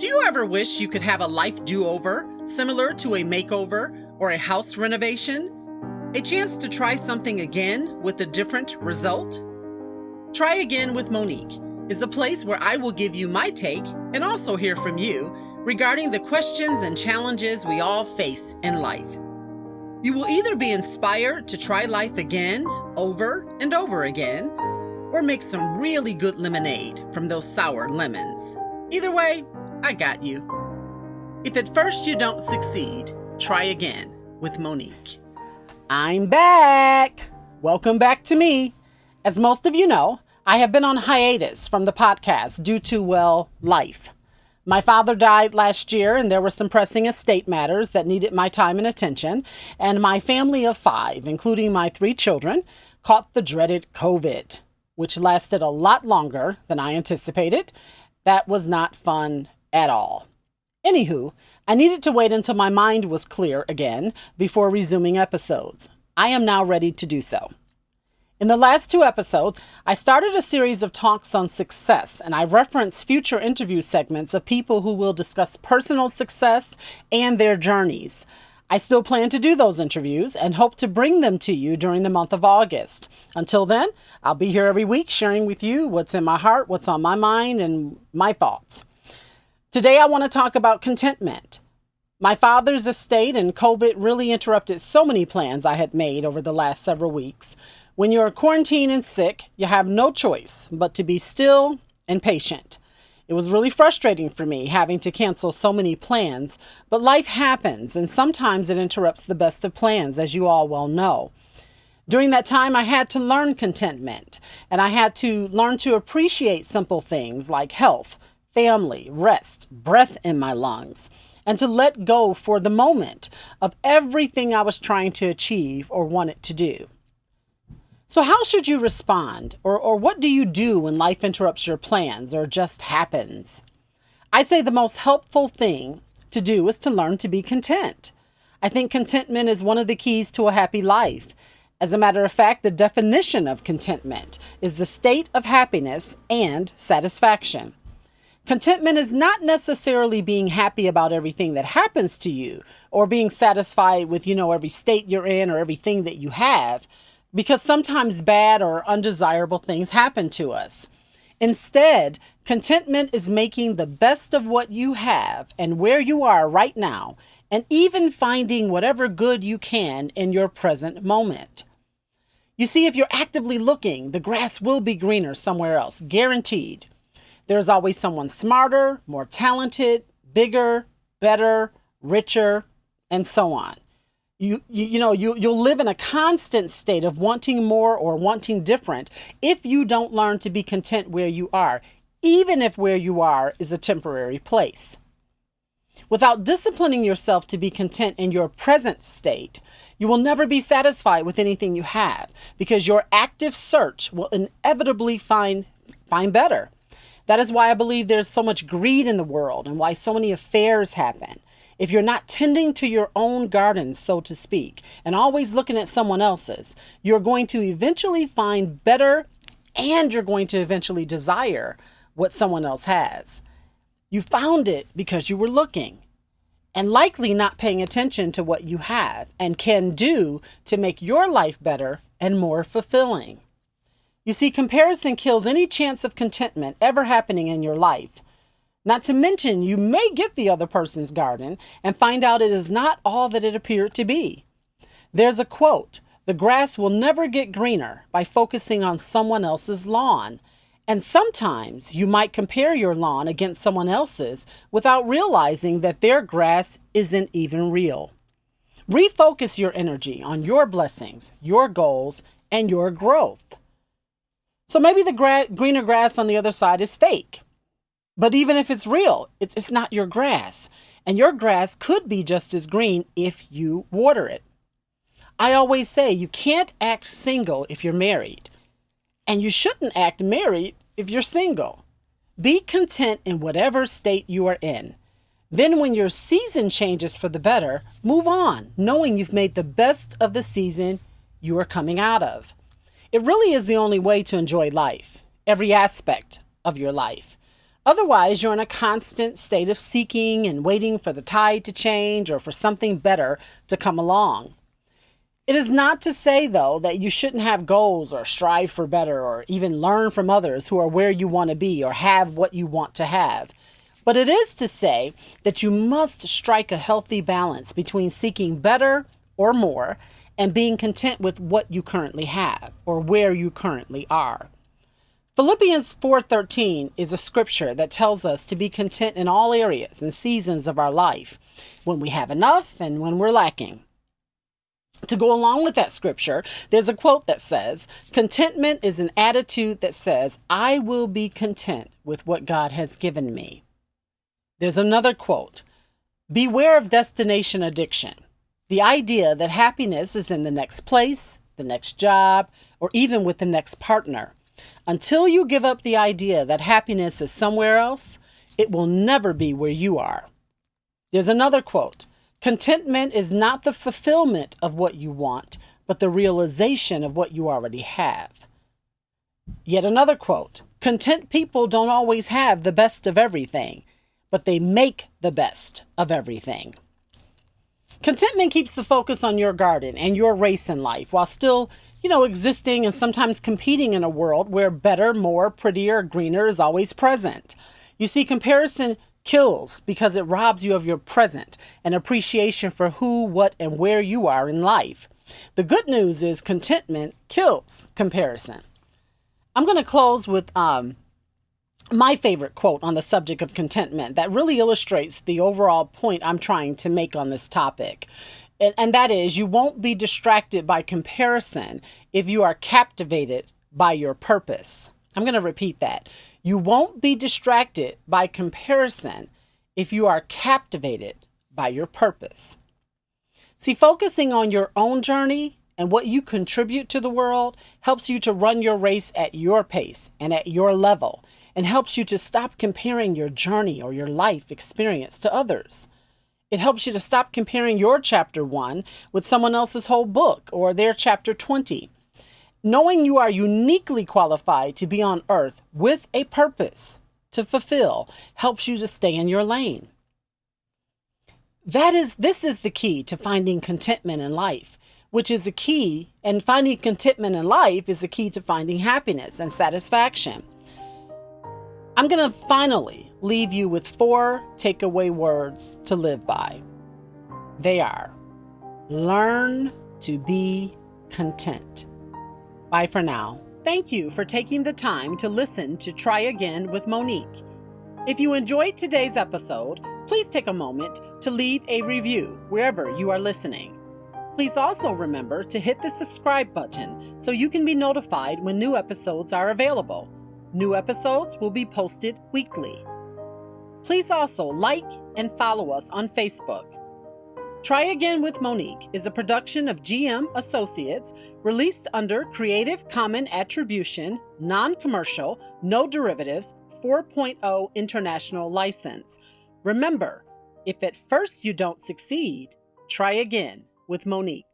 Do you ever wish you could have a life do over, similar to a makeover or a house renovation? A chance to try something again with a different result? Try Again with Monique is a place where I will give you my take and also hear from you regarding the questions and challenges we all face in life. You will either be inspired to try life again, over and over again, or make some really good lemonade from those sour lemons. Either way, I got you. If at first you don't succeed, try again with Monique. I'm back. Welcome back to me. As most of you know, I have been on hiatus from the podcast due to, well, life. My father died last year, and there were some pressing estate matters that needed my time and attention. And my family of five, including my three children, caught the dreaded COVID, which lasted a lot longer than I anticipated. That was not fun at all. Anywho, I needed to wait until my mind was clear again before resuming episodes. I am now ready to do so. In the last two episodes, I started a series of talks on success, and I reference future interview segments of people who will discuss personal success and their journeys. I still plan to do those interviews and hope to bring them to you during the month of August. Until then, I'll be here every week sharing with you what's in my heart, what's on my mind, and my thoughts. Today, I want to talk about contentment. My father's estate and COVID really interrupted so many plans I had made over the last several weeks. When you're quarantined and sick, you have no choice but to be still and patient. It was really frustrating for me having to cancel so many plans, but life happens and sometimes it interrupts the best of plans, as you all well know. During that time, I had to learn contentment and I had to learn to appreciate simple things like health, family, rest, breath in my lungs, and to let go for the moment of everything I was trying to achieve or wanted to do. So, how should you respond? Or, or what do you do when life interrupts your plans or just happens? I say the most helpful thing to do is to learn to be content. I think contentment is one of the keys to a happy life. As a matter of fact, the definition of contentment is the state of happiness and satisfaction. Contentment is not necessarily being happy about everything that happens to you or being satisfied with, you know, every state you're in or everything that you have, because sometimes bad or undesirable things happen to us. Instead, contentment is making the best of what you have and where you are right now, and even finding whatever good you can in your present moment. You see, if you're actively looking, the grass will be greener somewhere else, guaranteed. There's always someone smarter, more talented, bigger, better, richer, and so on. You, you, you know, you, you'll live in a constant state of wanting more or wanting different if you don't learn to be content where you are, even if where you are is a temporary place. Without disciplining yourself to be content in your present state, you will never be satisfied with anything you have because your active search will inevitably find, find better. That is why I believe there's so much greed in the world and why so many affairs happen. If you're not tending to your own garden, so to speak, and always looking at someone else's, you're going to eventually find better and you're going to eventually desire what someone else has. You found it because you were looking and likely not paying attention to what you have and can do to make your life better and more fulfilling. You see, comparison kills any chance of contentment ever happening in your life. Not to mention, you may get the other person's garden and find out it is not all that it appeared to be. There's a quote The grass will never get greener by focusing on someone else's lawn. And sometimes you might compare your lawn against someone else's without realizing that their grass isn't even real. Refocus your energy on your blessings, your goals, and your growth. So maybe the gra- greener grass on the other side is fake. But even if it's real, it's, it's not your grass. And your grass could be just as green if you water it. I always say you can't act single if you're married. And you shouldn't act married if you're single. Be content in whatever state you are in. Then, when your season changes for the better, move on, knowing you've made the best of the season you are coming out of. It really is the only way to enjoy life, every aspect of your life. Otherwise, you're in a constant state of seeking and waiting for the tide to change or for something better to come along. It is not to say, though, that you shouldn't have goals or strive for better or even learn from others who are where you want to be or have what you want to have. But it is to say that you must strike a healthy balance between seeking better or more and being content with what you currently have or where you currently are. Philippians 4:13 is a scripture that tells us to be content in all areas and seasons of our life, when we have enough and when we're lacking. To go along with that scripture, there's a quote that says, Contentment is an attitude that says, I will be content with what God has given me. There's another quote Beware of destination addiction. The idea that happiness is in the next place, the next job, or even with the next partner. Until you give up the idea that happiness is somewhere else, it will never be where you are. There's another quote Contentment is not the fulfillment of what you want, but the realization of what you already have. Yet another quote Content people don't always have the best of everything, but they make the best of everything. Contentment keeps the focus on your garden and your race in life while still, you know, existing and sometimes competing in a world where better, more, prettier, greener is always present. You see, comparison kills because it robs you of your present and appreciation for who, what, and where you are in life. The good news is contentment kills comparison. I'm going to close with um, my favorite quote on the subject of contentment that really illustrates the overall point I'm trying to make on this topic. And, and that is, you won't be distracted by comparison if you are captivated by your purpose. I'm going to repeat that. You won't be distracted by comparison if you are captivated by your purpose. See, focusing on your own journey and what you contribute to the world helps you to run your race at your pace and at your level and helps you to stop comparing your journey or your life experience to others. It helps you to stop comparing your chapter 1 with someone else's whole book or their chapter 20 knowing you are uniquely qualified to be on earth with a purpose to fulfill helps you to stay in your lane. That is this is the key to finding contentment in life, which is a key and finding contentment in life is a key to finding happiness and satisfaction. I'm going to finally leave you with four takeaway words to live by. They are learn to be content. Bye for now. Thank you for taking the time to listen to Try Again with Monique. If you enjoyed today's episode, please take a moment to leave a review wherever you are listening. Please also remember to hit the subscribe button so you can be notified when new episodes are available. New episodes will be posted weekly. Please also like and follow us on Facebook. Try Again with Monique is a production of GM Associates released under Creative Common Attribution, Non Commercial, No Derivatives 4.0 International License. Remember, if at first you don't succeed, try again with Monique.